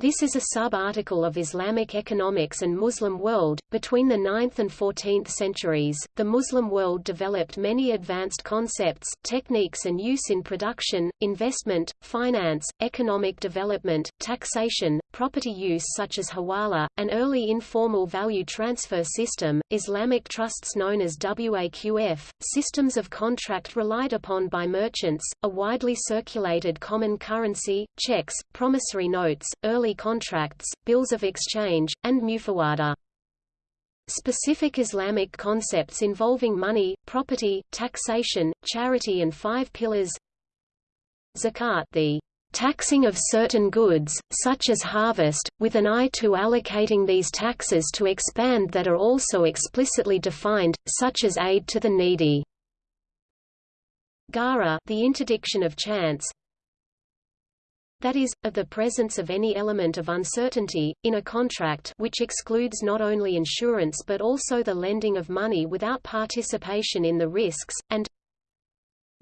This is a sub-article of Islamic economics and Muslim world. Between the 9th and 14th centuries, the Muslim world developed many advanced concepts, techniques and use in production, investment, finance, economic development, taxation, property use such as hawala, an early informal value transfer system, Islamic trusts known as WAQF, systems of contract relied upon by merchants, a widely circulated common currency, checks, promissory notes, early contracts, bills of exchange, and mufawada. Specific Islamic concepts involving money, property, taxation, charity and five pillars Zakat the taxing of certain goods, such as harvest, with an eye to allocating these taxes to expand that are also explicitly defined, such as aid to the needy. Gharar the interdiction of chance, that is, of the presence of any element of uncertainty, in a contract which excludes not only insurance but also the lending of money without participation in the risks, and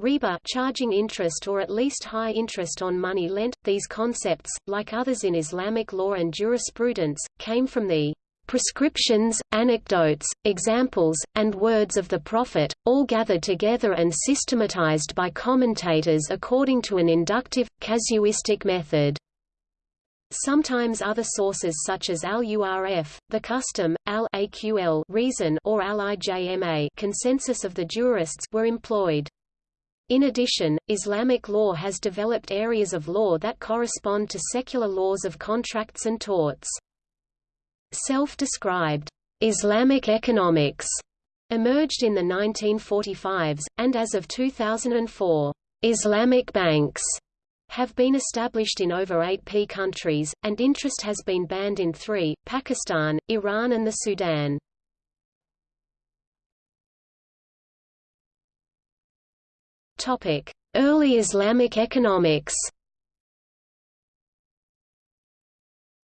riba charging interest or at least high interest on money lent. These concepts, like others in Islamic law and jurisprudence, came from the prescriptions, anecdotes, examples, and words of the Prophet, all gathered together and systematized by commentators according to an inductive, casuistic method. Sometimes other sources such as al-Urf, the custom, al-Aql reason or al-Ijma consensus of the jurists were employed. In addition, Islamic law has developed areas of law that correspond to secular laws of contracts and torts. Self-described Islamic economics emerged in the 1945s, and as of 2004, Islamic banks have been established in over 8p countries, and interest has been banned in three, Pakistan, Iran and the Sudan. Early Islamic economics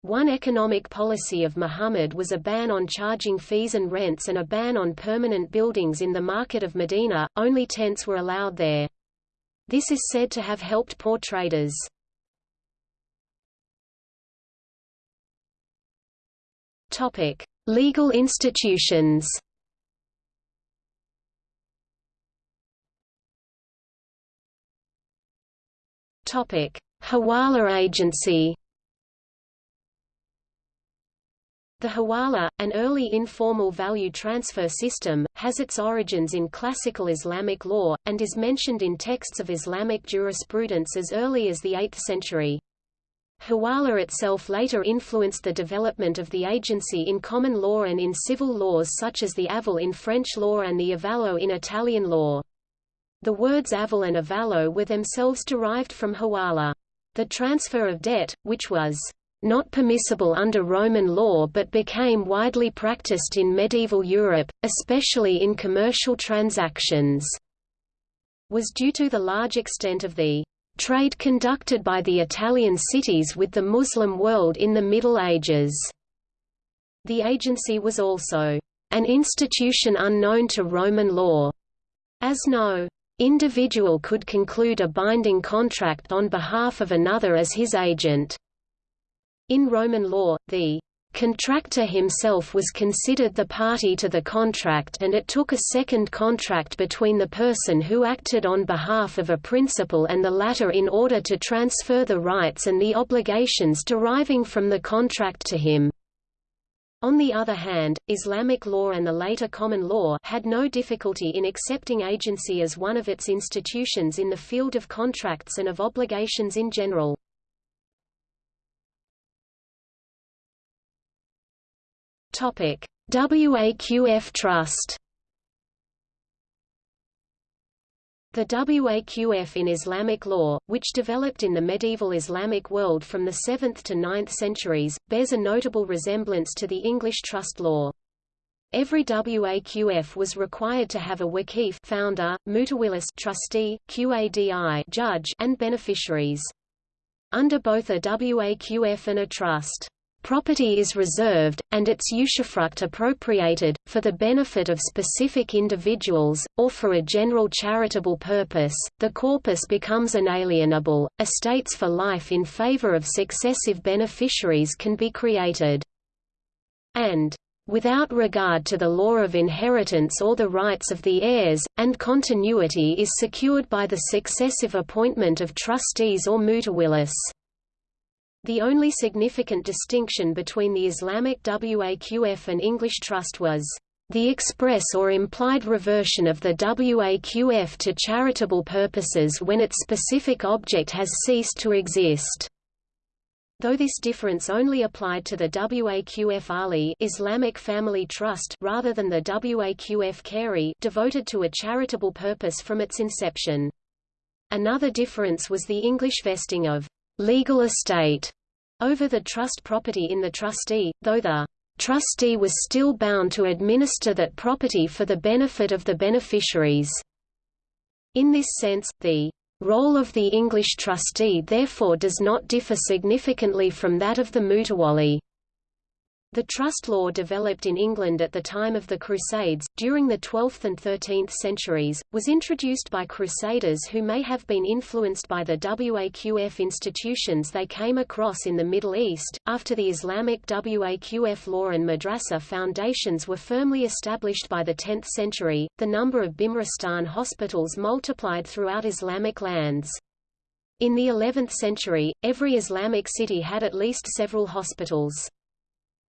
One economic policy of Muhammad was a ban on charging fees and rents and a ban on permanent buildings in the market of Medina, only tents were allowed there. This is said to have helped poor traders. Legal institutions Hawala agency The hawala, an early informal value transfer system, has its origins in classical Islamic law, and is mentioned in texts of Islamic jurisprudence as early as the 8th century. Hawala itself later influenced the development of the agency in common law and in civil laws such as the aval in French law and the avallo in Italian law. The words aval and avallo were themselves derived from hawala. The transfer of debt, which was not permissible under Roman law but became widely practiced in medieval Europe, especially in commercial transactions, was due to the large extent of the trade conducted by the Italian cities with the Muslim world in the Middle Ages. The agency was also an institution unknown to Roman law, as no individual could conclude a binding contract on behalf of another as his agent. In Roman law, the contractor himself was considered the party to the contract and it took a second contract between the person who acted on behalf of a principal and the latter in order to transfer the rights and the obligations deriving from the contract to him. On the other hand, Islamic law and the later common law had no difficulty in accepting agency as one of its institutions in the field of contracts and of obligations in general. Topic: WAQF Trust. The WAQF in Islamic law, which developed in the medieval Islamic world from the 7th to 9th centuries, bears a notable resemblance to the English trust law. Every WAQF was required to have a wakif founder, mutawallis trustee, qadi judge, and beneficiaries. Under both a WAQF and a trust, Property is reserved, and its usufruct appropriated, for the benefit of specific individuals, or for a general charitable purpose, the corpus becomes inalienable, estates for life in favor of successive beneficiaries can be created. And without regard to the law of inheritance or the rights of the heirs, and continuity is secured by the successive appointment of trustees or mutawallis. The only significant distinction between the Islamic Waqf and English trust was the express or implied reversion of the Waqf to charitable purposes when its specific object has ceased to exist. Though this difference only applied to the Waqf Ahli Islamic Family Trust rather than the Waqf Khairi devoted to a charitable purpose from its inception. Another difference was the English vesting of legal estate over the trust property in the trustee, though the trustee was still bound to administer that property for the benefit of the beneficiaries. In this sense, the role of the English trustee therefore does not differ significantly from that of the mutawalli. The trust law developed in England at the time of the Crusades, during the 12th and 13th centuries, was introduced by crusaders who may have been influenced by the Waqf institutions they came across in the Middle East. After the Islamic Waqf law and madrasa foundations were firmly established by the 10th century, the number of Bimaristan hospitals multiplied throughout Islamic lands. In the 11th century, every Islamic city had at least several hospitals.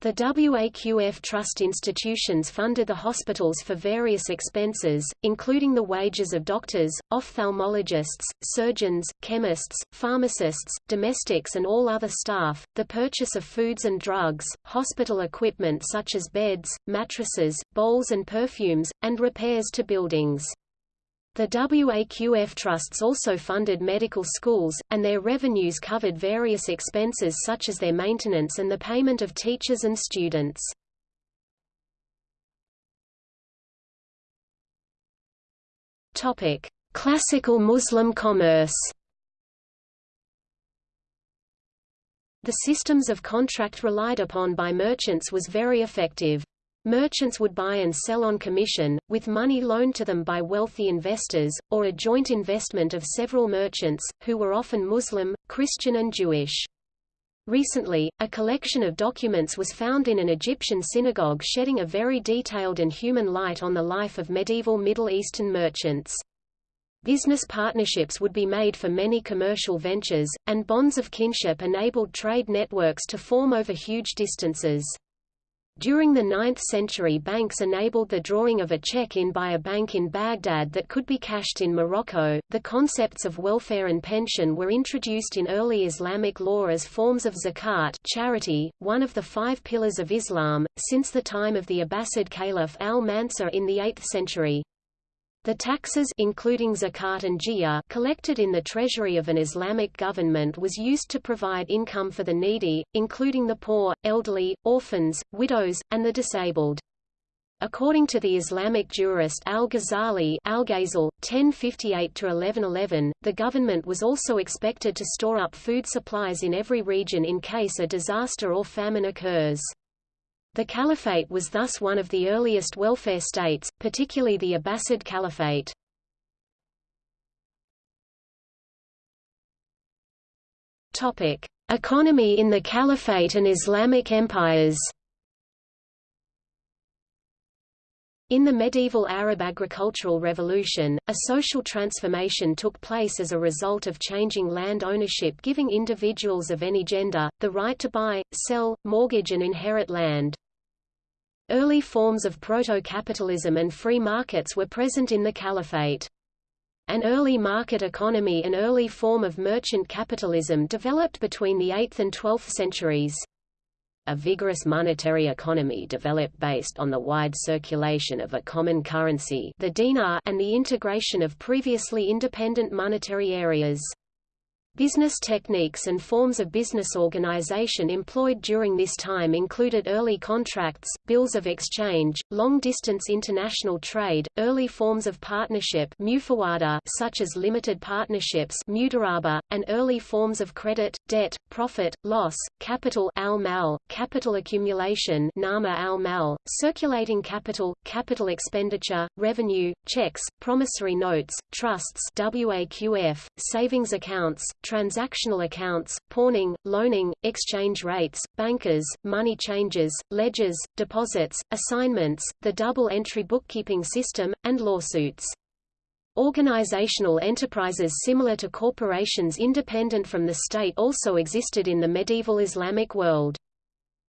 The WAQF trust institutions funded the hospitals for various expenses, including the wages of doctors, ophthalmologists, surgeons, chemists, pharmacists, domestics and all other staff, the purchase of foods and drugs, hospital equipment such as beds, mattresses, bowls and perfumes, and repairs to buildings. The WAQF trusts also funded medical schools, and their revenues covered various expenses such as their maintenance and the payment of teachers and students. Classical Muslim commerce The systems of contract relied upon by merchants was very effective. Merchants would buy and sell on commission, with money loaned to them by wealthy investors, or a joint investment of several merchants, who were often Muslim, Christian and Jewish. Recently, a collection of documents was found in an Egyptian synagogue shedding a very detailed and human light on the life of medieval Middle Eastern merchants. Business partnerships would be made for many commercial ventures, and bonds of kinship enabled trade networks to form over huge distances. During the 9th century banks enabled the drawing of a check in by a bank in Baghdad that could be cashed in Morocco. The concepts of welfare and pension were introduced in early Islamic law as forms of zakat charity, one of the five pillars of Islam, since the time of the Abbasid Caliph al-Mansur in the 8th century. The taxes including zakat and jizya collected in the treasury of an Islamic government was used to provide income for the needy, including the poor, elderly, orphans, widows, and the disabled. According to the Islamic jurist Al-Ghazali (1058–1111), the government was also expected to store up food supplies in every region in case a disaster or famine occurs. The caliphate was thus one of the earliest welfare states, particularly the Abbasid Caliphate. Topic: Economy in the Caliphate and Islamic empires. In the medieval Arab agricultural revolution, a social transformation took place as a result of changing land ownership giving individuals of any gender, the right to buy, sell, mortgage and inherit land. Early forms of proto-capitalism and free markets were present in the caliphate. An early market economy and early form of merchant capitalism developed between the 8th and 12th centuries. A vigorous monetary economy developed based on the wide circulation of a common currency the dinar and the integration of previously independent monetary areas. Business techniques and forms of business organization employed during this time included early contracts, bills of exchange, long-distance international trade, early forms of partnership such as limited partnerships and early forms of credit, debt, profit, loss, capital al capital accumulation circulating capital, capital expenditure, revenue, checks, promissory notes, trusts savings accounts, transactional accounts, pawning, loaning, exchange rates, bankers, money changes, ledgers, deposits, assignments, the double-entry bookkeeping system, and lawsuits. Organizational enterprises similar to corporations independent from the state also existed in the medieval Islamic world.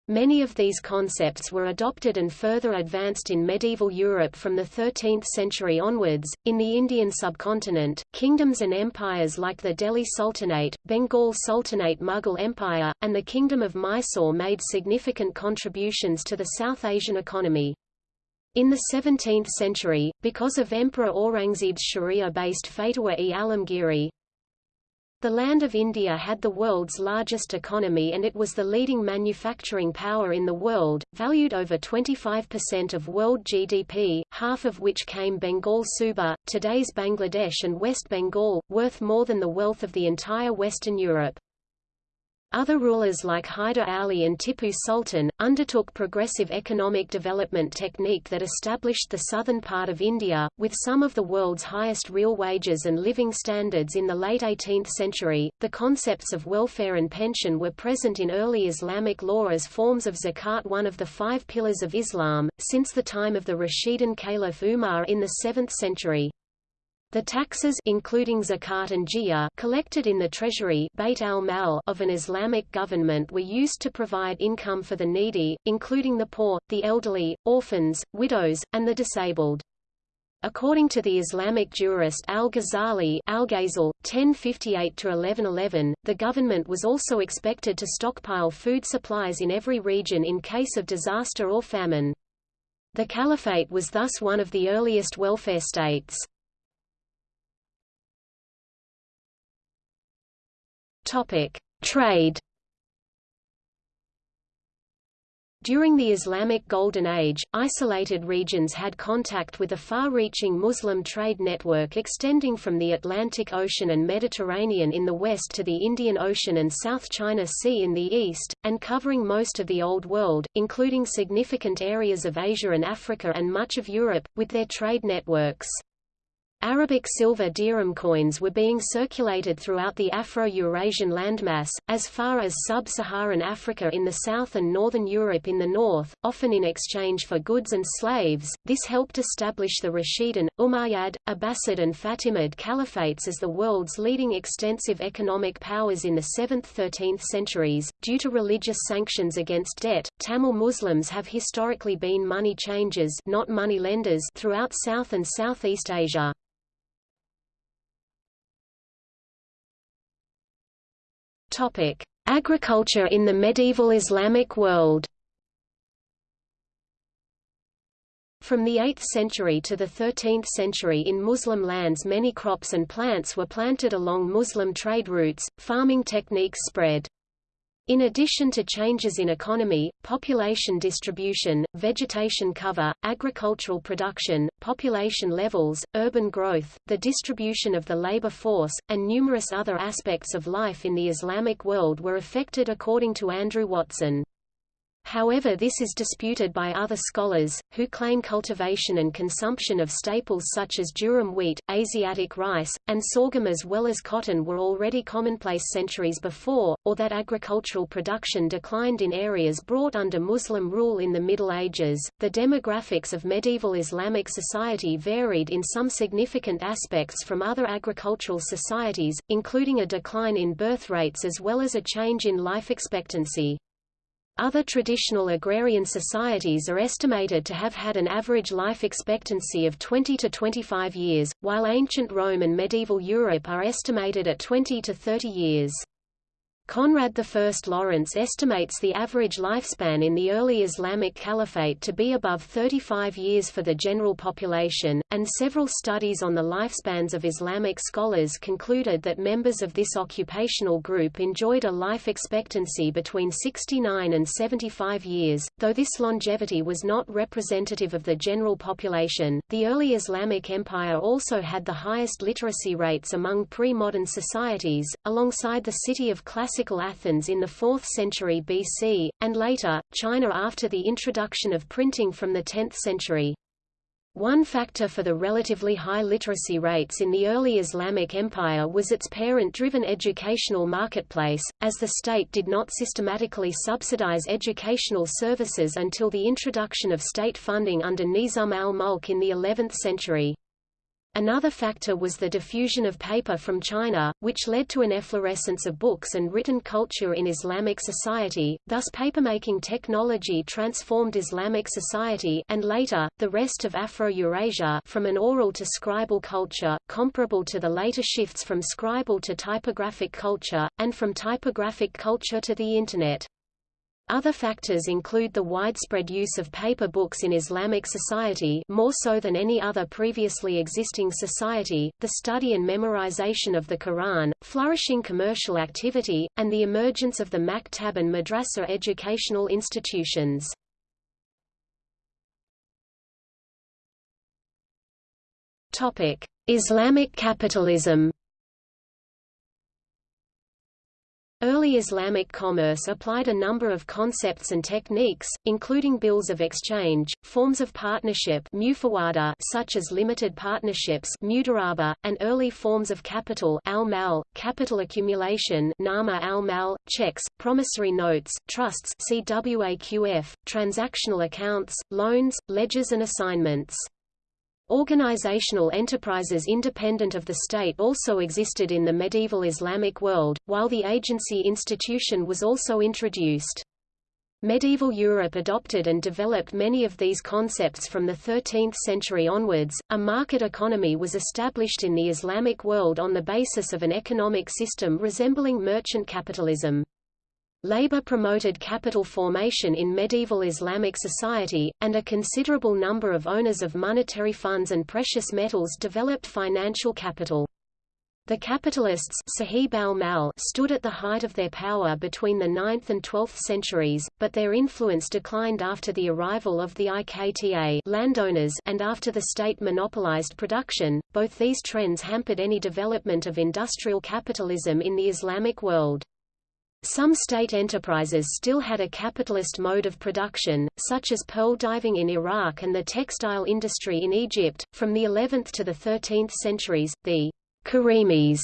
Many of these concepts were adopted and further advanced in medieval Europe from the 13th century onwards. In the Indian subcontinent, kingdoms and empires like the Delhi Sultanate, Bengal Sultanate Mughal Empire, and the Kingdom of Mysore made significant contributions to the South Asian economy. In the 17th century, because of Emperor Aurangzeb's Sharia-based Fatwa-e-Alamgiri, the land of India had the world's largest economy and it was the leading manufacturing power in the world, valued over 25% of world GDP, half of which came Bengal Suba, today's Bangladesh and West Bengal, worth more than the wealth of the entire Western Europe. Other rulers like Hyder Ali and Tipu Sultan, undertook progressive economic development technique that established the southern part of India, with some of the world's highest real wages and living standards in the late 18th century. The concepts of welfare and pension were present in early Islamic law as forms of zakat one of the five pillars of Islam, since the time of the Rashidun Caliph Umar in the 7th century. The taxes including zakat and jizya collected in the treasury of an Islamic government were used to provide income for the needy, including the poor, the elderly, orphans, widows, and the disabled. According to the Islamic jurist Al-Ghazali (1058–1111), the government was also expected to stockpile food supplies in every region in case of disaster or famine. The caliphate was thus one of the earliest welfare states. Topic: Trade. During the Islamic Golden Age, isolated regions had contact with a far-reaching Muslim trade network extending from the Atlantic Ocean and Mediterranean in the west to the Indian Ocean and South China Sea in the east, and covering most of the Old World, including significant areas of Asia and Africa and much of Europe, with their trade networks. Arabic silver dirham coins were being circulated throughout the Afro-Eurasian landmass, as far as sub-Saharan Africa in the south and northern Europe in the north, often in exchange for goods and slaves. This helped establish the Rashidun, Umayyad, Abbasid and Fatimid caliphates as the world's leading extensive economic powers in the 7th–13th centuries. Due to religious sanctions against debt, Tamil Muslims have historically been money changers not money lenders throughout South and Southeast Asia. Topic: Agriculture in the medieval Islamic world. From the 8th century to the 13th century in Muslim lands many crops and plants were planted along Muslim trade routes, farming techniques spread. In addition to changes in economy, population distribution, vegetation cover, agricultural production, population levels, urban growth, the distribution of the labor force, and numerous other aspects of life in the Islamic world were affected according to Andrew Watson. However this is disputed by other scholars, who claim cultivation and consumption of staples such as durum wheat, Asiatic rice, and sorghum as well as cotton were already commonplace centuries before, or that agricultural production declined in areas brought under Muslim rule in the Middle Ages. The demographics of medieval Islamic society varied in some significant aspects from other agricultural societies, including a decline in birth rates as well as a change in life expectancy. Other traditional agrarian societies are estimated to have had an average life expectancy of 20 to 25 years, while ancient Rome and medieval Europe are estimated at 20 to 30 years. Conrad I Lawrence estimates the average lifespan in the early Islamic Caliphate to be above 35 years for the general population, and several studies on the lifespans of Islamic scholars concluded that members of this occupational group enjoyed a life expectancy between 69 and 75 years. Though this longevity was not representative of the general population, the early Islamic Empire also had the highest literacy rates among pre-modern societies, alongside the city of classical classical Athens in the 4th century BC, and later, China after the introduction of printing from the 10th century. One factor for the relatively high literacy rates in the early Islamic Empire was its parent-driven educational marketplace, as the state did not systematically subsidize educational services until the introduction of state funding under Nizam al-Mulk in the 11th century. Another factor was the diffusion of paper from China, which led to an efflorescence of books and written culture in Islamic society, thus papermaking technology transformed Islamic society and later, the rest of Afro-Eurasia from an oral to scribal culture, comparable to the later shifts from scribal to typographic culture, and from typographic culture to the Internet. Other factors include the widespread use of paper books in Islamic society more so than any other previously existing society, the study and memorization of the Quran, flourishing commercial activity, and the emergence of the maktab and madrasa educational institutions. Islamic capitalism Early Islamic commerce applied a number of concepts and techniques, including bills of exchange, forms of partnership such as limited partnerships and early forms of capital al capital accumulation nama al mal, checks, promissory notes, trusts CWAQF, transactional accounts, loans, ledgers and assignments. Organizational enterprises independent of the state also existed in the medieval Islamic world, while the agency institution was also introduced. Medieval Europe adopted and developed many of these concepts from the 13th century onwards. A market economy was established in the Islamic world on the basis of an economic system resembling merchant capitalism. Labor promoted capital formation in medieval Islamic society, and a considerable number of owners of monetary funds and precious metals developed financial capital. The capitalists stood at the height of their power between the 9th and 12th centuries, but their influence declined after the arrival of the Iqta landowners and after the state monopolized production. Both these trends hampered any development of industrial capitalism in the Islamic world. Some state enterprises still had a capitalist mode of production, such as pearl diving in Iraq and the textile industry in Egypt. From the 11th to the 13th centuries, the Karimis,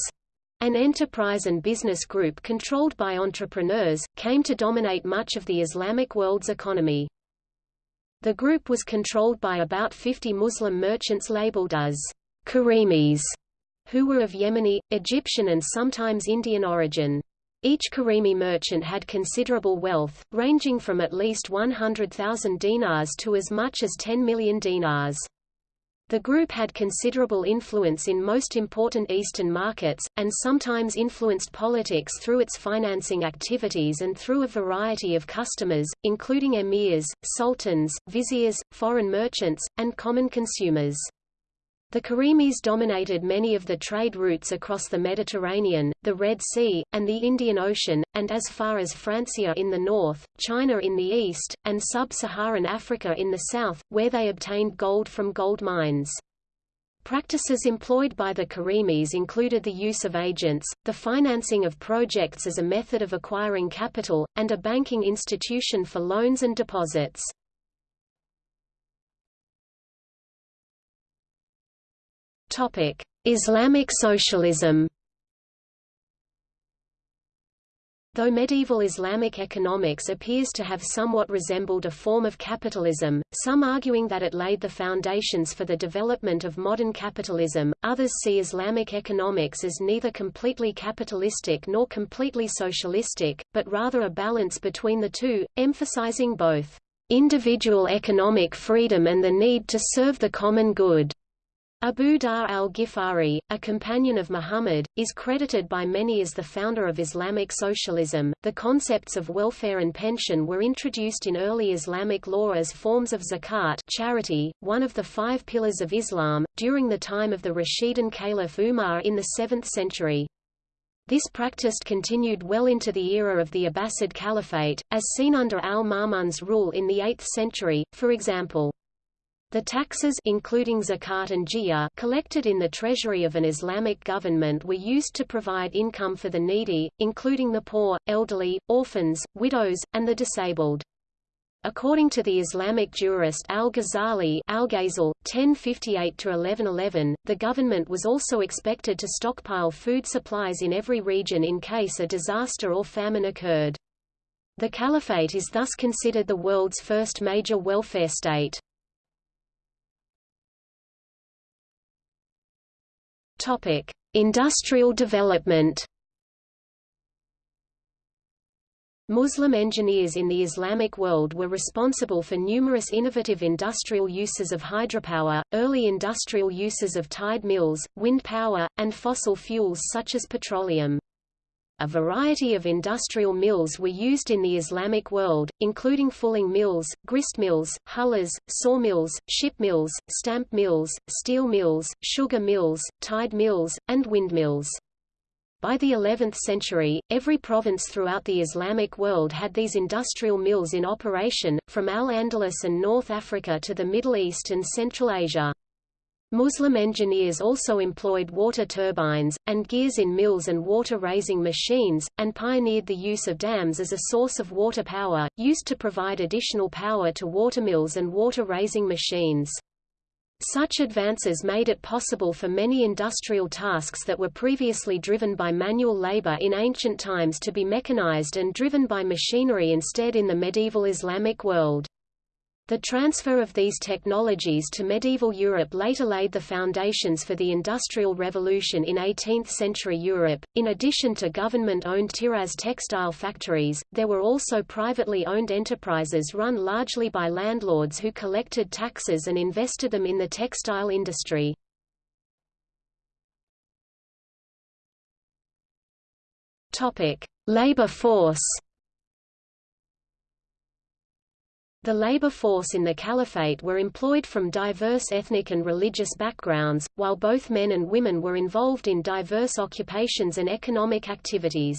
an enterprise and business group controlled by entrepreneurs, came to dominate much of the Islamic world's economy. The group was controlled by about 50 Muslim merchants labeled as Karimis, who were of Yemeni, Egyptian and sometimes Indian origin. Each Karimi merchant had considerable wealth, ranging from at least 100,000 dinars to as much as 10 million dinars. The group had considerable influence in most important Eastern markets, and sometimes influenced politics through its financing activities and through a variety of customers, including emirs, sultans, viziers, foreign merchants, and common consumers. The Karimis dominated many of the trade routes across the Mediterranean, the Red Sea, and the Indian Ocean, and as far as Francia in the north, China in the east, and sub-Saharan Africa in the south, where they obtained gold from gold mines. Practices employed by the Karimis included the use of agents, the financing of projects as a method of acquiring capital, and a banking institution for loans and deposits. Topic: Islamic socialism. Though medieval Islamic economics appears to have somewhat resembled a form of capitalism, some arguing that it laid the foundations for the development of modern capitalism, others see Islamic economics as neither completely capitalistic nor completely socialistic, but rather a balance between the two, emphasizing both individual economic freedom and the need to serve the common good. Abu Dhar al-Ghifari, a companion of Muhammad, is credited by many as the founder of Islamic socialism. The concepts of welfare and pension were introduced in early Islamic law as forms of zakat, charity, one of the five pillars of Islam, during the time of the Rashidun Caliph Umar in the 7th century. This practice continued well into the era of the Abbasid Caliphate, as seen under al-Ma'mun's rule in the 8th century, for example. The taxes including zakat and jizya collected in the treasury of an Islamic government were used to provide income for the needy, including the poor, elderly, orphans, widows, and the disabled. According to the Islamic jurist al-Ghazali Al-Ghazal, 1058–1111, the government was also expected to stockpile food supplies in every region in case a disaster or famine occurred. The caliphate is thus considered the world's first major welfare state. Topic: Industrial development. Muslim engineers in the Islamic world were responsible for numerous innovative industrial uses of hydropower, early industrial uses of tide mills, wind power, and fossil fuels such as petroleum. A variety of industrial mills were used in the Islamic world, including fulling mills, grist mills, hullers, sawmills, ship mills, stamp mills, steel mills, sugar mills, tide mills, and windmills. By the 11th century, every province throughout the Islamic world had these industrial mills in operation, from Al-Andalus and North Africa to the Middle East and Central Asia. Muslim engineers also employed water turbines, and gears in mills and water-raising machines, and pioneered the use of dams as a source of water power, used to provide additional power to watermills and water-raising machines. Such advances made it possible for many industrial tasks that were previously driven by manual labor in ancient times to be mechanized and driven by machinery instead in the medieval Islamic world. The transfer of these technologies to medieval Europe later laid the foundations for the Industrial Revolution in 18th-century Europe. In addition to government-owned Tiraz textile factories, there were also privately owned enterprises run largely by landlords who collected taxes and invested them in the textile industry. Labor force. The labor force in the caliphate were employed from diverse ethnic and religious backgrounds, while both men and women were involved in diverse occupations and economic activities.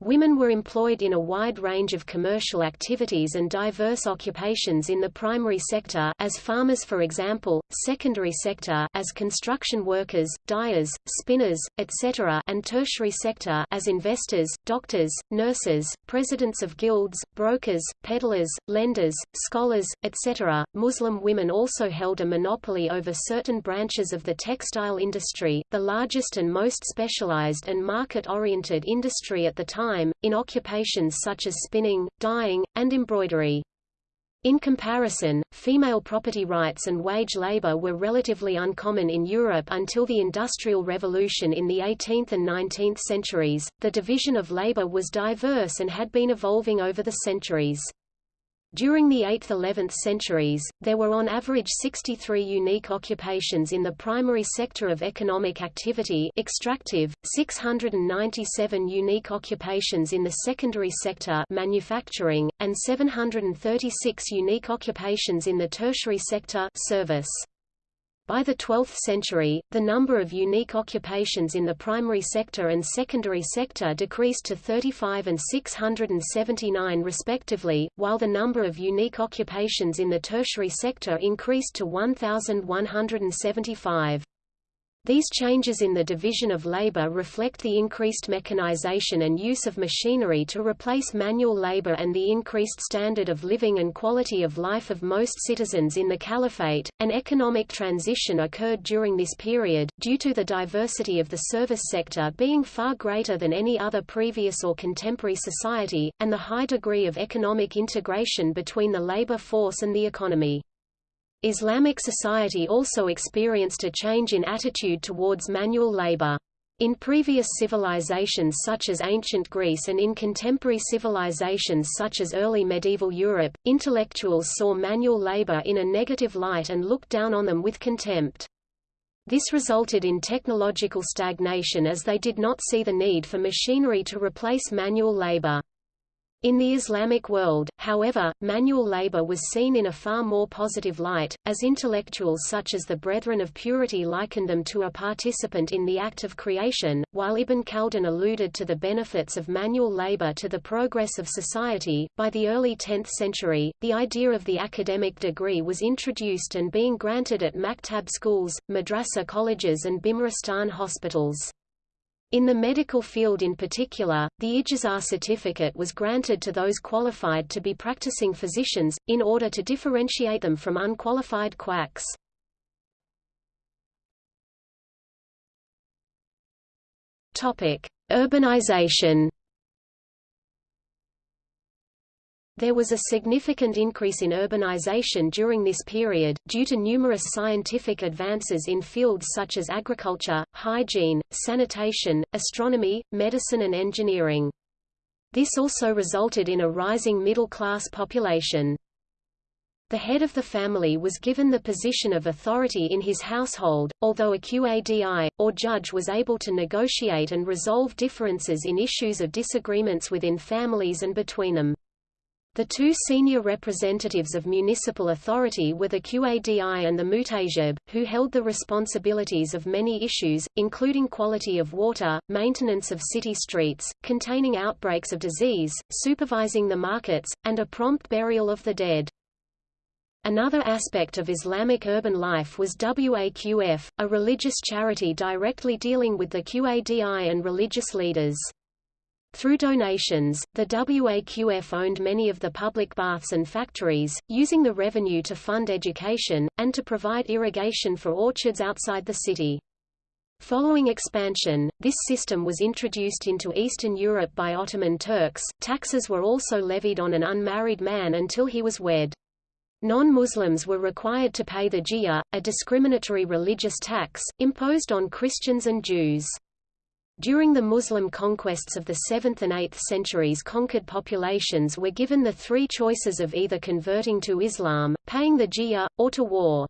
Women were employed in a wide range of commercial activities and diverse occupations in the primary sector as farmers for example, secondary sector as construction workers, dyers, spinners, etc. and tertiary sector as investors, doctors, nurses, presidents of guilds, brokers, peddlers, lenders, scholars, etc. Muslim women also held a monopoly over certain branches of the textile industry, the largest and most specialized and market-oriented industry at the time time, in occupations such as spinning, dyeing, and embroidery. In comparison, female property rights and wage labor were relatively uncommon in Europe until the Industrial Revolution in the 18th and 19th centuries. The division of labor was diverse and had been evolving over the centuries. During the 8th–11th centuries, there were on average 63 unique occupations in the primary sector of economic activity extractive, 697 unique occupations in the secondary sector manufacturing, and 736 unique occupations in the tertiary sector service. By the 12th century, the number of unique occupations in the primary sector and secondary sector decreased to 35 and 679 respectively, while the number of unique occupations in the tertiary sector increased to 1,175. These changes in the division of labor reflect the increased mechanization and use of machinery to replace manual labor and the increased standard of living and quality of life of most citizens in the caliphate. An economic transition occurred during this period, due to the diversity of the service sector being far greater than any other previous or contemporary society, and the high degree of economic integration between the labor force and the economy. Islamic society also experienced a change in attitude towards manual labor. In previous civilizations such as ancient Greece and in contemporary civilizations such as early medieval Europe, intellectuals saw manual labor in a negative light and looked down on them with contempt. This resulted in technological stagnation as they did not see the need for machinery to replace manual labor. In the Islamic world, however, manual labor was seen in a far more positive light, as intellectuals such as the Brethren of Purity likened them to a participant in the act of creation, while Ibn Khaldun alluded to the benefits of manual labor to the progress of society. By the early 10th century, the idea of the academic degree was introduced and being granted at maktab schools, madrasa colleges and Bimaristan hospitals. In the medical field in particular, the Ijazah certificate was granted to those qualified to be practicing physicians, in order to differentiate them from unqualified quacks. Urbanization There was a significant increase in urbanization during this period, due to numerous scientific advances in fields such as agriculture, hygiene, sanitation, astronomy, medicine and engineering. This also resulted in a rising middle-class population. The head of the family was given the position of authority in his household, although a qadi, or judge was able to negotiate and resolve differences in issues of disagreements within families and between them. The two senior representatives of municipal authority were the Qadi and the Muhtasib, who held the responsibilities of many issues, including quality of water, maintenance of city streets, containing outbreaks of disease, supervising the markets, and a prompt burial of the dead. Another aspect of Islamic urban life was Waqf, a religious charity directly dealing with the Qadi and religious leaders. Through donations, the WAQF owned many of the public baths and factories, using the revenue to fund education, and to provide irrigation for orchards outside the city. Following expansion, this system was introduced into Eastern Europe by Ottoman Turks. Taxes were also levied on an unmarried man until he was wed. Non-Muslims were required to pay the jizya, a discriminatory religious tax, imposed on Christians and Jews. During the Muslim conquests of the 7th and 8th centuries conquered populations were given the three choices of either converting to Islam, paying the jizya, or to war.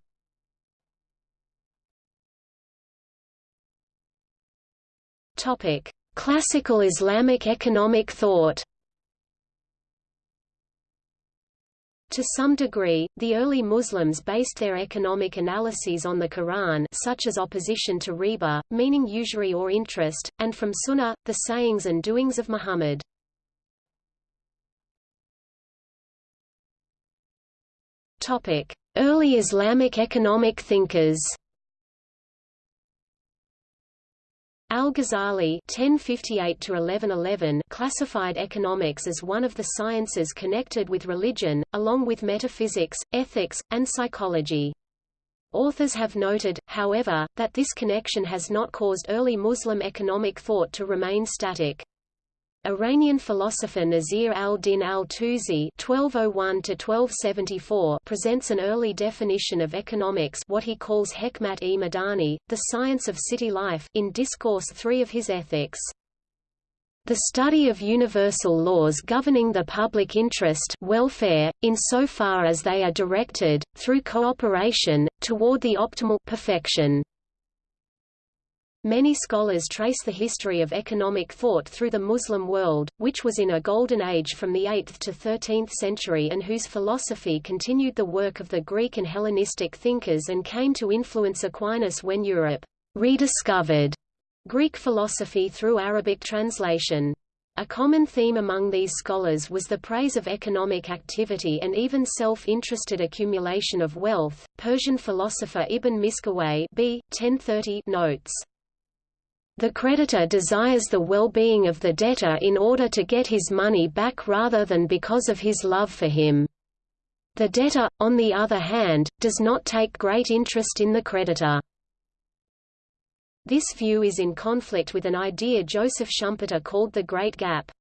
Classical Islamic economic thought To some degree, the early Muslims based their economic analyses on the Quran such as opposition to riba, meaning usury or interest, and from Sunnah, the sayings and doings of Muhammad. Early Islamic economic thinkers Al-Ghazali (1058–1111) classified economics as one of the sciences connected with religion, along with metaphysics, ethics, and psychology. Authors have noted, however, that this connection has not caused early Muslim economic thought to remain static. Iranian philosopher Nasir al-Din al-Tusi (1201–1274) presents an early definition of economics, what he calls hekmat-e-madani, the science of city life, in Discourse 3 of his Ethics. The study of universal laws governing the public interest welfare, insofar as they are directed, through cooperation, toward the optimal perfection. Many scholars trace the history of economic thought through the Muslim world, which was in a golden age from the 8th to 13th century and whose philosophy continued the work of the Greek and Hellenistic thinkers and came to influence Aquinas when Europe rediscovered Greek philosophy through Arabic translation. A common theme among these scholars was the praise of economic activity and even self-interested accumulation of wealth. Persian philosopher Ibn Miskawayh b. 1030 notes, the creditor desires the well-being of the debtor in order to get his money back rather than because of his love for him. The debtor, on the other hand, does not take great interest in the creditor. This view is in conflict with an idea Joseph Schumpeter called the Great Gap.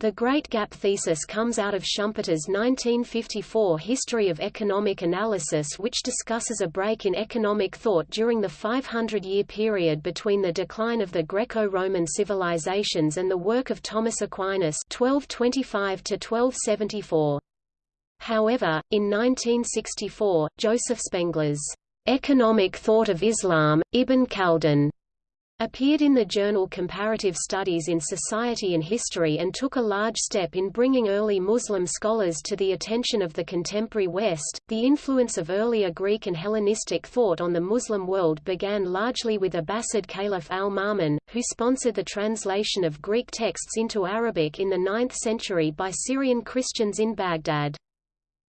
The Great Gap thesis comes out of Schumpeter's 1954 History of Economic Analysis which discusses a break in economic thought during the 500-year period between the decline of the Greco-Roman civilizations and the work of Thomas Aquinas 1225 -1274. However, in 1964, Joseph Spengler's Economic Thought of Islam, Ibn Khaldun, appeared in the journal Comparative Studies in Society and History and took a large step in bringing early Muslim scholars to the attention of the contemporary West. The influence of earlier Greek and Hellenistic thought on the Muslim world began largely with Abbasid Caliph al-Ma'mun, who sponsored the translation of Greek texts into Arabic in the 9th century by Syrian Christians in Baghdad.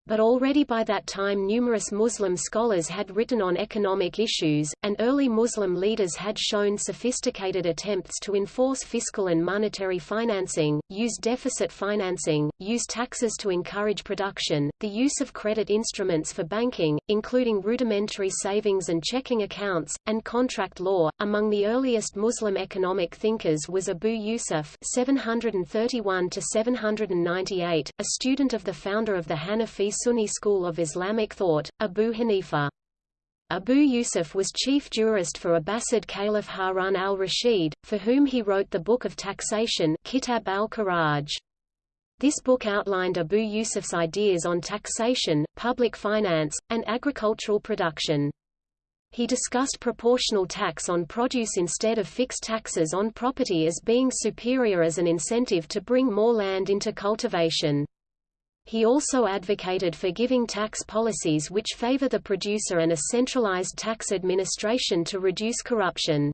But already by that time numerous Muslim scholars had written on economic issues, and early Muslim leaders had shown sophisticated attempts to enforce fiscal and monetary financing, use deficit financing, use taxes to encourage production, the use of credit instruments for banking, including rudimentary savings and checking accounts, and contract law. Among the earliest Muslim economic thinkers was Abu Yusuf 731 798, a student of the founder of the Hanafi Sunni school of Islamic thought, Abu Hanifa. Abu Yusuf was chief jurist for Abbasid Caliph Harun al-Rashid, for whom he wrote the Book of Taxation Kitab al-Kharaj. This book outlined Abu Yusuf's ideas on taxation, public finance, and agricultural production. He discussed proportional tax on produce instead of fixed taxes on property as being superior as an incentive to bring more land into cultivation. He also advocated for giving tax policies which favor the producer and a centralized tax administration to reduce corruption.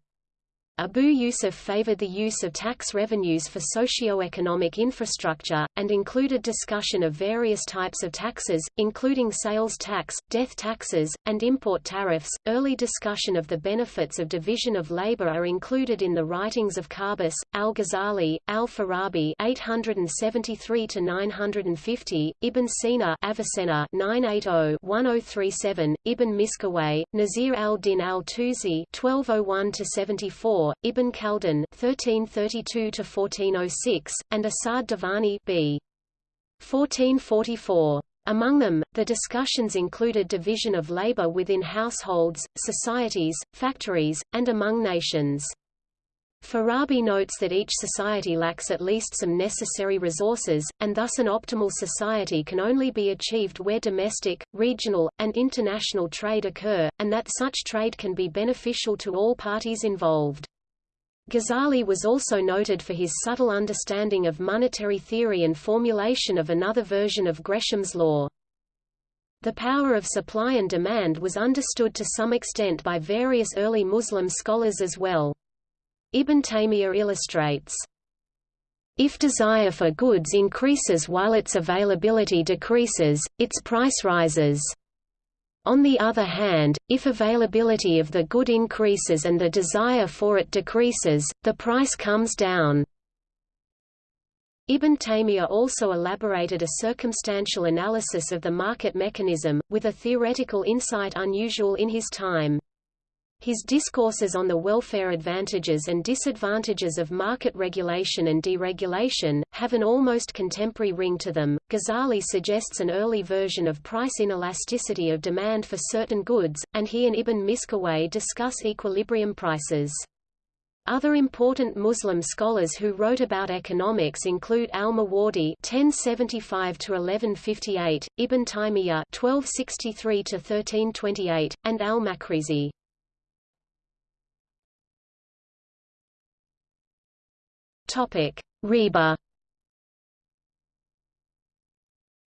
Abu Yusuf favored the use of tax revenues for socio-economic infrastructure, and included discussion of various types of taxes, including sales tax, death taxes, and import tariffs. Early discussion of the benefits of division of labor are included in the writings of Qabus, Al-Ghazali, Al-Farabi (873–950), Ibn Sina (Avicenna 980–1037), Ibn Miskawayh, Nasir al-Din al-Tusi (1201–74). Ibn Khaldun (1332–1406), and Asad Davani b. 1444. Among them, the discussions included division of labor within households, societies, factories, and among nations. Farabi notes that each society lacks at least some necessary resources, and thus an optimal society can only be achieved where domestic, regional, and international trade occur, and that such trade can be beneficial to all parties involved. Ghazali was also noted for his subtle understanding of monetary theory and formulation of another version of Gresham's law. The power of supply and demand was understood to some extent by various early Muslim scholars as well. Ibn Taymiyyah illustrates, if desire for goods increases while its availability decreases, its price rises. On the other hand, if availability of the good increases and the desire for it decreases, the price comes down. Ibn Taymiyyah also elaborated a circumstantial analysis of the market mechanism, with a theoretical insight unusual in his time. His discourses on the welfare advantages and disadvantages of market regulation and deregulation have an almost contemporary ring to them. Ghazali suggests an early version of price inelasticity of demand for certain goods, and he and Ibn Miskawayh discuss equilibrium prices. Other important Muslim scholars who wrote about economics include al-Mawardi (1075–1158), Ibn Taymiyyah (1263–1328), and al-Makrizi. Topic: Riba.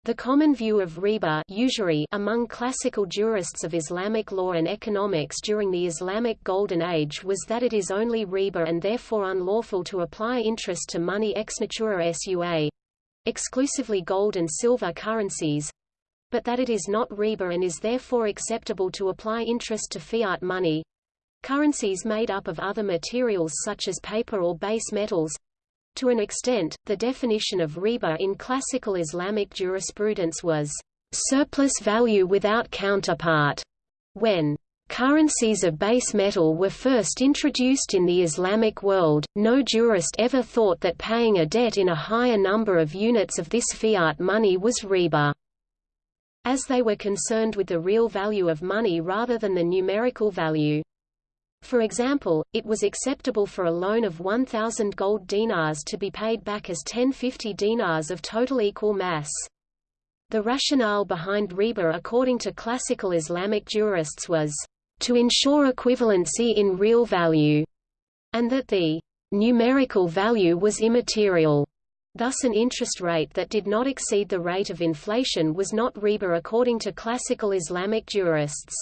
The common view of riba usury among classical jurists of Islamic law and economics during the Islamic Golden Age was that it is only riba and therefore unlawful to apply interest to money ex natura sua, exclusively gold and silver currencies, but that it is not riba and is therefore acceptable to apply interest to fiat money, currencies made up of other materials such as paper or base metals, to an extent, the definition of riba in classical Islamic jurisprudence was surplus value without counterpart. When currencies of base metal were first introduced in the Islamic world, no jurist ever thought that paying a debt in a higher number of units of this fiat money was riba. As they were concerned with the real value of money rather than the numerical value. For example, it was acceptable for a loan of 1,000 gold dinars to be paid back as 1050 dinars of total equal mass. The rationale behind riba according to classical Islamic jurists was, to ensure equivalency in real value, and that the numerical value was immaterial. Thus an interest rate that did not exceed the rate of inflation was not riba according to classical Islamic jurists.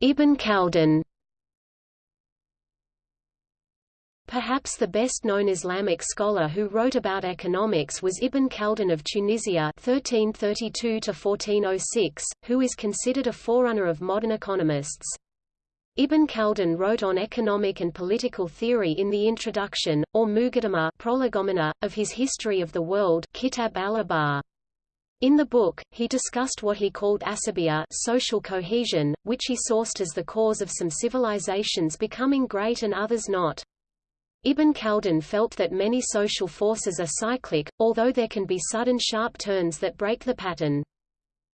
Ibn Khaldun. Perhaps the best-known Islamic scholar who wrote about economics was Ibn Khaldun of Tunisia (1332–1406), who is considered a forerunner of modern economists. Ibn Khaldun wrote on economic and political theory in the introduction, or Muqaddimah of his History of the World Kitab al In the book, he discussed what he called asabiya social cohesion, which he sourced as the cause of some civilizations becoming great and others not. Ibn Khaldun felt that many social forces are cyclic, although there can be sudden sharp turns that break the pattern.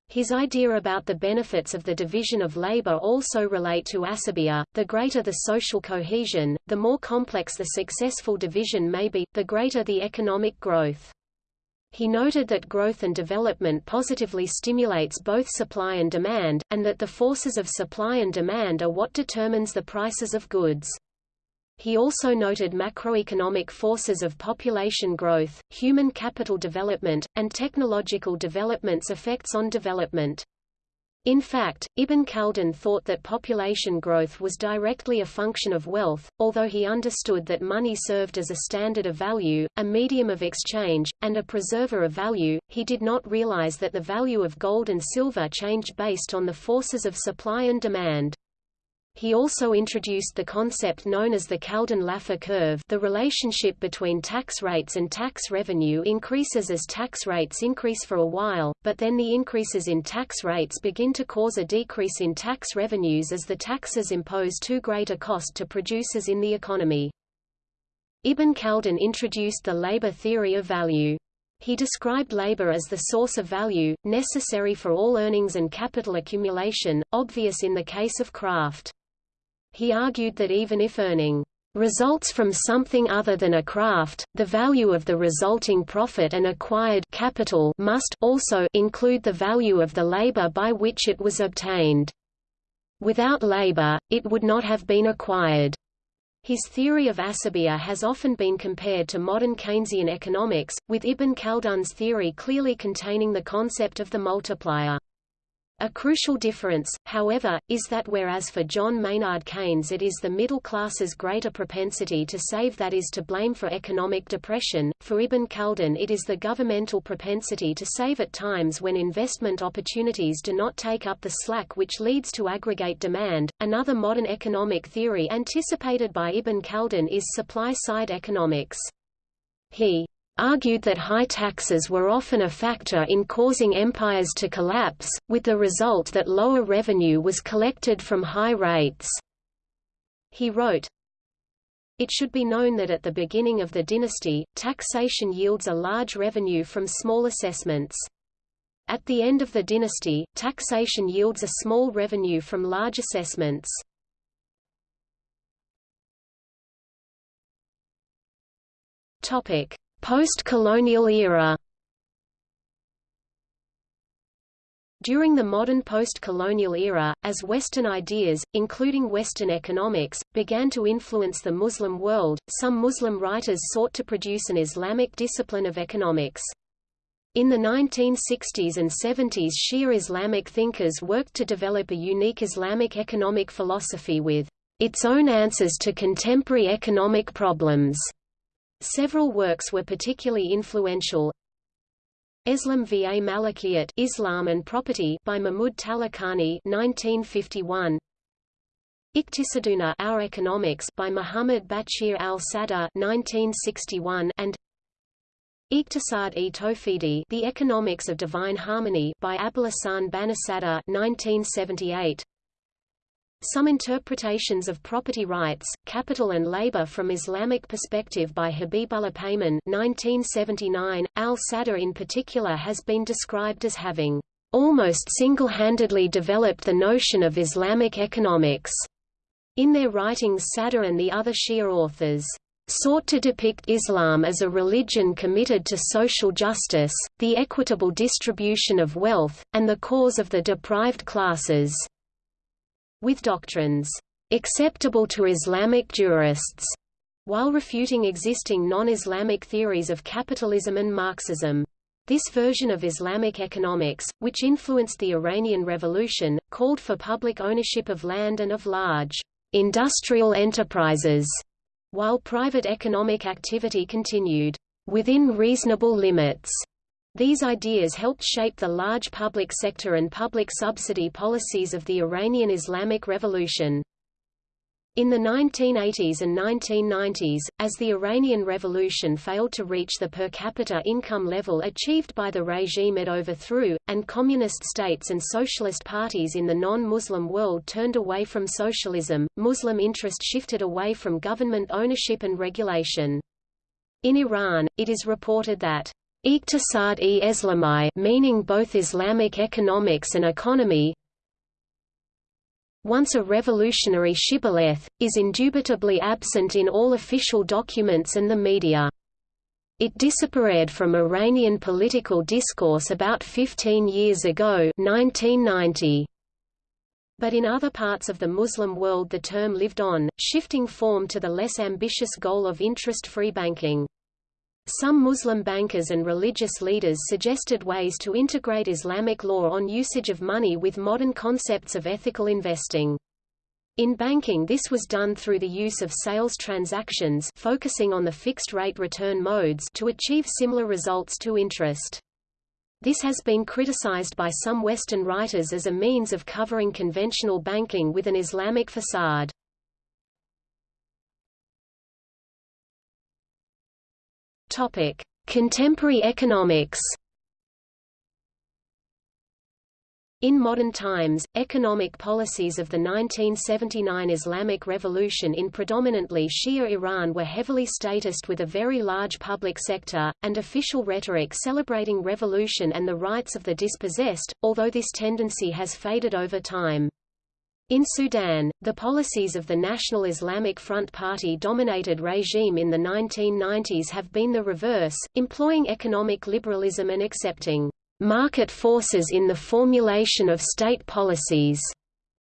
His idea about the benefits of the division of labor also relate to asabiya. The greater the social cohesion, the more complex the successful division may be, the greater the economic growth. He noted that growth and development positively stimulates both supply and demand, and that the forces of supply and demand are what determines the prices of goods. He also noted macroeconomic forces of population growth, human capital development, and technological development's effects on development. In fact, Ibn Khaldun thought that population growth was directly a function of wealth, although he understood that money served as a standard of value, a medium of exchange, and a preserver of value, he did not realize that the value of gold and silver changed based on the forces of supply and demand. He also introduced the concept known as the Khaldun-Laffer curve the relationship between tax rates and tax revenue increases as tax rates increase for a while, but then the increases in tax rates begin to cause a decrease in tax revenues as the taxes impose too great a cost to producers in the economy. Ibn Khaldun introduced the labor theory of value. He described labor as the source of value, necessary for all earnings and capital accumulation, obvious in the case of craft he argued that even if earning results from something other than a craft, the value of the resulting profit and acquired capital must also include the value of the labor by which it was obtained. Without labor, it would not have been acquired. His theory of asabiya has often been compared to modern Keynesian economics, with Ibn Khaldun's theory clearly containing the concept of the multiplier. A crucial difference, however, is that whereas for John Maynard Keynes it is the middle class's greater propensity to save that is to blame for economic depression, for Ibn Khaldun it is the governmental propensity to save at times when investment opportunities do not take up the slack which leads to aggregate demand. Another modern economic theory anticipated by Ibn Khaldun is supply-side economics. He argued that high taxes were often a factor in causing empires to collapse, with the result that lower revenue was collected from high rates. He wrote, It should be known that at the beginning of the dynasty, taxation yields a large revenue from small assessments. At the end of the dynasty, taxation yields a small revenue from large assessments. Topic: Post-colonial era During the modern post-colonial era, as Western ideas, including Western economics, began to influence the Muslim world, some Muslim writers sought to produce an Islamic discipline of economics. In the 1960s and 70s Shia Islamic thinkers worked to develop a unique Islamic economic philosophy with its own answers to contemporary economic problems. Several works were particularly influential. Eslam va Malikiyat Islam and Property by Mahmud Talakani 1951. Iqtisaduna Our Economics by Muhammad Bachir al-Sadr 1961 and Iqtisad-e Tawhidi The Economics of Divine Harmony by Abolhassan Banisadr 1978 some interpretations of property rights, capital and labor from Islamic perspective by Habibullah Payman 1979. Al-Sadr in particular has been described as having almost single-handedly developed the notion of Islamic economics. In their writings Sadr and the other Shia authors sought to depict Islam as a religion committed to social justice, the equitable distribution of wealth, and the cause of the deprived classes, with doctrines acceptable to Islamic jurists, while refuting existing non-Islamic theories of capitalism and Marxism. This version of Islamic economics, which influenced the Iranian Revolution, called for public ownership of land and of large industrial enterprises while private economic activity continued within reasonable limits. These ideas helped shape the large public sector and public subsidy policies of the Iranian Islamic Revolution. In the 1980s and 1990s, as the Iranian Revolution failed to reach the per capita income level achieved by the regime it overthrew, and communist states and socialist parties in the non-Muslim world turned away from socialism, Muslim interest shifted away from government ownership and regulation. In Iran, it is reported that Iqtisad-e-Islami meaning both Islamic economics and economy, once a revolutionary shibboleth, is indubitably absent in all official documents and the media. It disappeared from Iranian political discourse about 15 years ago 1990. But in other parts of the Muslim world the term lived on, shifting form to the less ambitious goal of interest-free banking. Some Muslim bankers and religious leaders suggested ways to integrate Islamic law on usage of money with modern concepts of ethical investing. In banking this was done through the use of sales transactions focusing on the fixed-rate return modes to achieve similar results to interest. This has been criticized by some Western writers as a means of covering conventional banking with an Islamic facade. Contemporary economics. In modern times, economic policies of the 1979 Islamic Revolution in predominantly Shia Iran were heavily statist with a very large public sector, and official rhetoric celebrating revolution and the rights of the dispossessed, although this tendency has faded over time. In Sudan, the policies of the National Islamic Front Party-dominated regime in the 1990s have been the reverse, employing economic liberalism and accepting market forces in the formulation of state policies.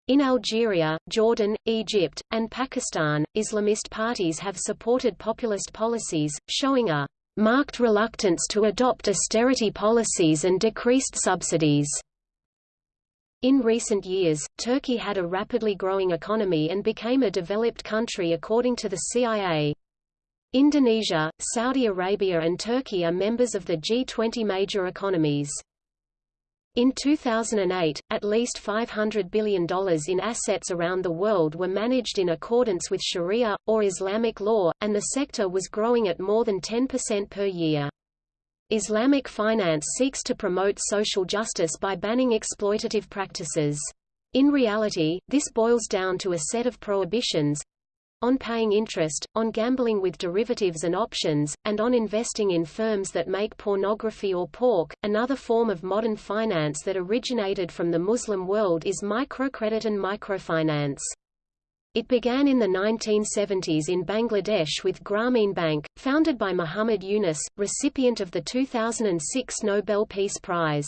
In Algeria, Jordan, Egypt, and Pakistan, Islamist parties have supported populist policies, showing a marked reluctance to adopt austerity policies and decreased subsidies. In recent years, Turkey had a rapidly growing economy and became a developed country according to the CIA. Indonesia, Saudi Arabia and Turkey are members of the G20 major economies. In 2008, at least $500 billion in assets around the world were managed in accordance with Sharia, or Islamic law, and the sector was growing at more than 10% per year. Islamic finance seeks to promote social justice by banning exploitative practices. In reality, this boils down to a set of prohibitions on paying interest, on gambling with derivatives and options, and on investing in firms that make pornography or pork. Another form of modern finance that originated from the Muslim world is microcredit and microfinance. It began in the 1970s in Bangladesh with Grameen Bank, founded by Muhammad Yunus, recipient of the 2006 Nobel Peace Prize.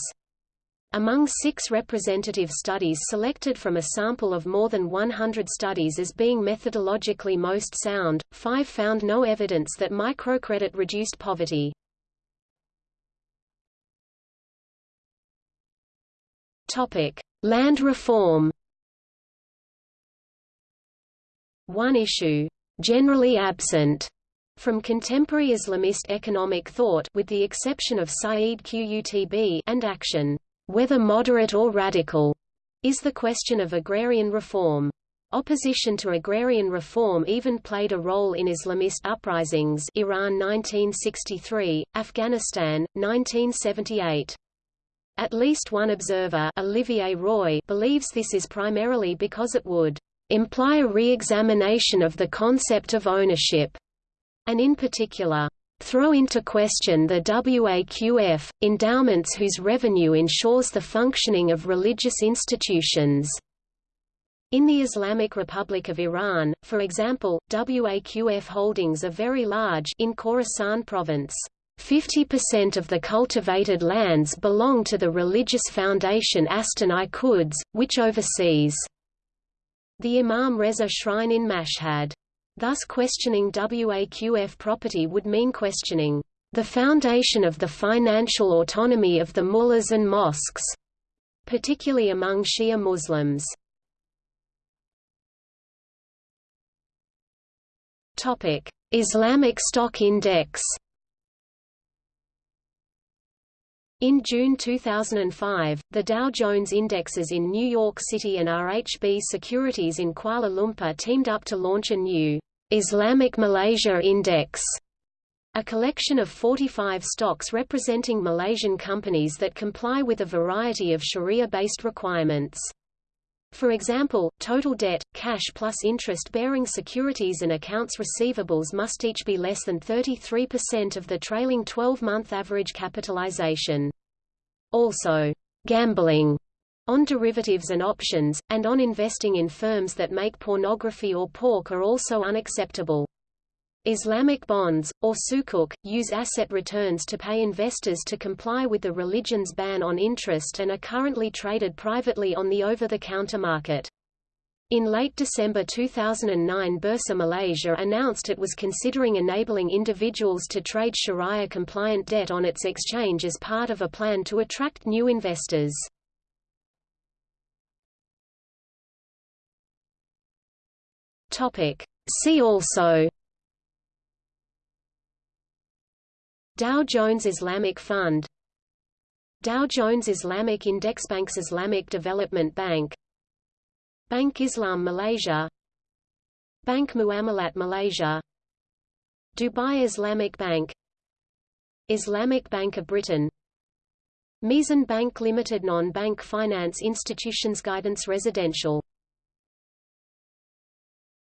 Among six representative studies selected from a sample of more than 100 studies as being methodologically most sound, five found no evidence that microcredit reduced poverty. Land reform one issue, generally absent, from contemporary Islamist economic thought with the exception of Said Qutb and action, whether moderate or radical, is the question of agrarian reform. Opposition to agrarian reform even played a role in Islamist uprisings Iran 1963, Afghanistan, 1978. At least one observer Olivier Roy believes this is primarily because it would imply a re-examination of the concept of ownership, and in particular, throw into question the WAQF, endowments whose revenue ensures the functioning of religious institutions. In the Islamic Republic of Iran, for example, WAQF holdings are very large in Khorasan province. 50% of the cultivated lands belong to the religious foundation Astan-i Quds, which oversees the Imam Reza Shrine in Mashhad. Thus questioning WAQF property would mean questioning the foundation of the financial autonomy of the mullahs and mosques, particularly among Shia Muslims. Islamic Stock Index In June 2005, the Dow Jones Indexes in New York City and RHB Securities in Kuala Lumpur teamed up to launch a new Islamic Malaysia Index, a collection of 45 stocks representing Malaysian companies that comply with a variety of Sharia-based requirements. For example, total debt, cash plus interest-bearing securities and accounts receivables must each be less than 33% of the trailing 12-month average capitalization. Also, gambling on derivatives and options, and on investing in firms that make pornography or pork are also unacceptable. Islamic bonds, or sukuk, use asset returns to pay investors to comply with the religion's ban on interest and are currently traded privately on the over-the-counter market. In late December 2009 Bursa Malaysia announced it was considering enabling individuals to trade Sharia-compliant debt on its exchange as part of a plan to attract new investors. See also Dow Jones Islamic Fund Dow Jones Islamic Index Banks Islamic Development Bank Bank Islam Malaysia Bank Muamalat Malaysia Dubai Islamic Bank Islamic Bank of Britain Meezan Bank Limited Non-bank finance institutions guidance residential